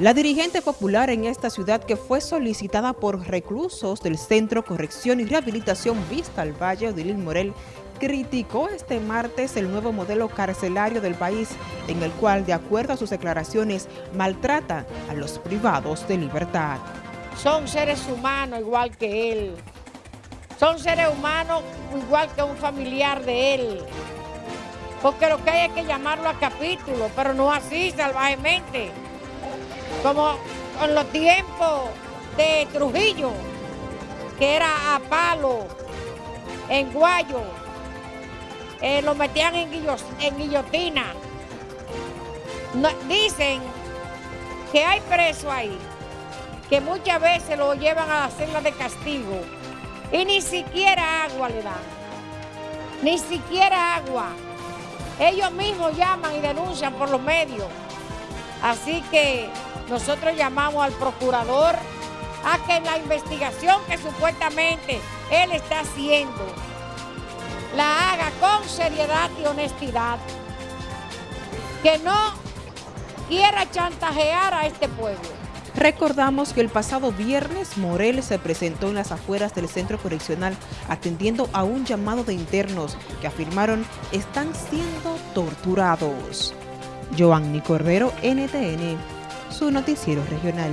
La dirigente popular en esta ciudad que fue solicitada por reclusos del Centro Corrección y Rehabilitación Vista al Valle, Odilín Morel, criticó este martes el nuevo modelo carcelario del país, en el cual, de acuerdo a sus declaraciones, maltrata a los privados de libertad. Son seres humanos igual que él. Son seres humanos igual que un familiar de él. Porque lo que hay es que llamarlo a capítulo, pero no así, salvajemente como en los tiempos de Trujillo, que era a palo, en guayo, eh, lo metían en, guillotina. dicen que hay preso ahí, que muchas veces lo llevan a la celda de castigo y ni siquiera agua le dan, ni siquiera agua. Ellos mismos llaman y denuncian por los medios. Así que nosotros llamamos al procurador a que la investigación que supuestamente él está haciendo la haga con seriedad y honestidad. Que no quiera chantajear a este pueblo. Recordamos que el pasado viernes Morel se presentó en las afueras del centro correccional atendiendo a un llamado de internos que afirmaron están siendo torturados. Joanny Cordero, NTN, su noticiero regional.